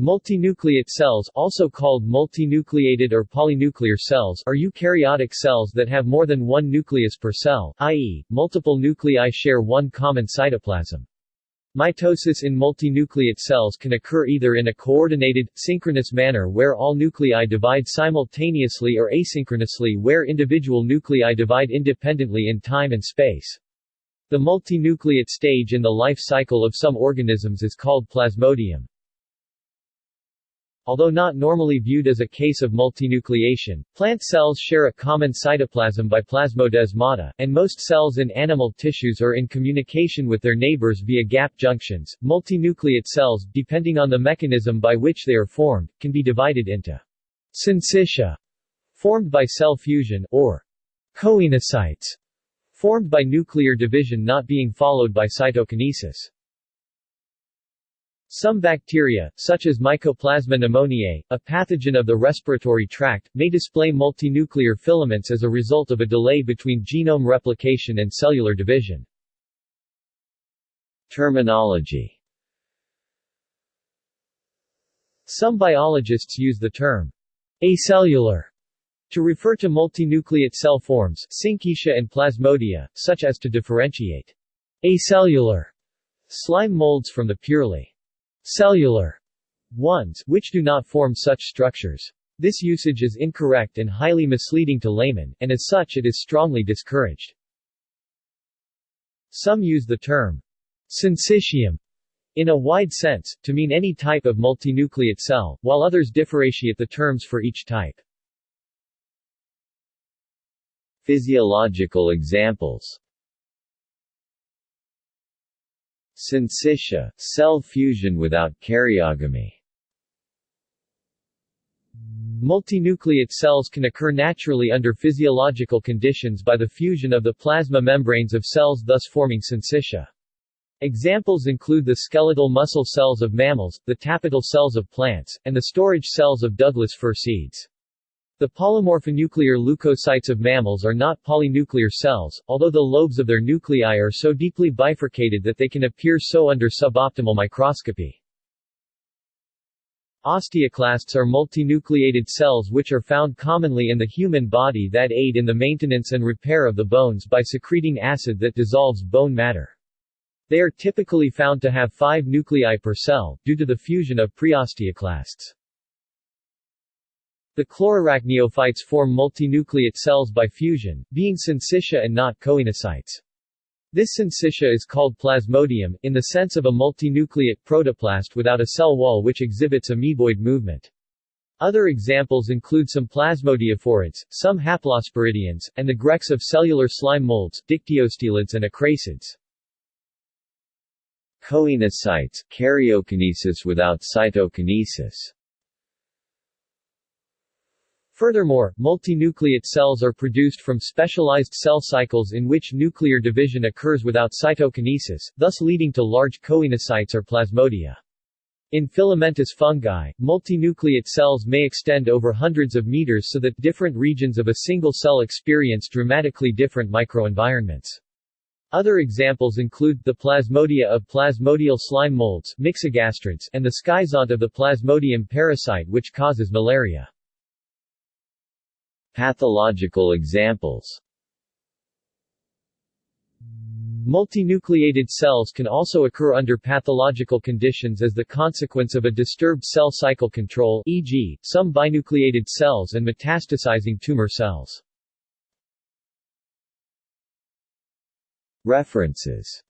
Multinucleate cells also called multinucleated or polynuclear cells are eukaryotic cells that have more than one nucleus per cell, i.e., multiple nuclei share one common cytoplasm. Mitosis in multinucleate cells can occur either in a coordinated, synchronous manner where all nuclei divide simultaneously or asynchronously where individual nuclei divide independently in time and space. The multinucleate stage in the life cycle of some organisms is called plasmodium. Although not normally viewed as a case of multinucleation, plant cells share a common cytoplasm by plasmodesmata, and most cells in animal tissues are in communication with their neighbors via gap junctions. Multinucleate cells, depending on the mechanism by which they are formed, can be divided into syncytia, formed by cell fusion, or coenocytes, formed by nuclear division not being followed by cytokinesis. Some bacteria, such as Mycoplasma pneumoniae, a pathogen of the respiratory tract, may display multinuclear filaments as a result of a delay between genome replication and cellular division. Terminology Some biologists use the term acellular to refer to multinucleate cell forms syncytia and plasmodia, such as to differentiate acellular slime molds from the purely cellular ones, which do not form such structures. This usage is incorrect and highly misleading to laymen, and as such it is strongly discouraged. Some use the term syncytium in a wide sense, to mean any type of multinucleate cell, while others differentiate the terms for each type. Physiological examples Syncytia, cell fusion without karyogamy Multinucleate cells can occur naturally under physiological conditions by the fusion of the plasma membranes of cells thus forming syncytia. Examples include the skeletal muscle cells of mammals, the tapetal cells of plants, and the storage cells of Douglas fir seeds. The polymorphonuclear leukocytes of mammals are not polynuclear cells, although the lobes of their nuclei are so deeply bifurcated that they can appear so under suboptimal microscopy. Osteoclasts are multinucleated cells which are found commonly in the human body that aid in the maintenance and repair of the bones by secreting acid that dissolves bone matter. They are typically found to have five nuclei per cell, due to the fusion of preosteoclasts. The chlorarachniophytes form multinucleate cells by fusion, being syncytia and not coenocytes. This syncytia is called plasmodium, in the sense of a multinucleate protoplast without a cell wall which exhibits amoeboid movement. Other examples include some plasmodiophorids, some haplosporidians, and the grex of cellular slime molds, dictyostelids and acrasids. Coenocytes, karyokinesis without cytokinesis Furthermore, multinucleate cells are produced from specialized cell cycles in which nuclear division occurs without cytokinesis, thus leading to large coenocytes or plasmodia. In filamentous fungi, multinucleate cells may extend over hundreds of meters so that different regions of a single cell experience dramatically different microenvironments. Other examples include, the plasmodia of plasmodial slime molds and the schizont of the plasmodium parasite which causes malaria. Pathological examples Multinucleated cells can also occur under pathological conditions as the consequence of a disturbed cell cycle control e.g., some binucleated cells and metastasizing tumor cells. References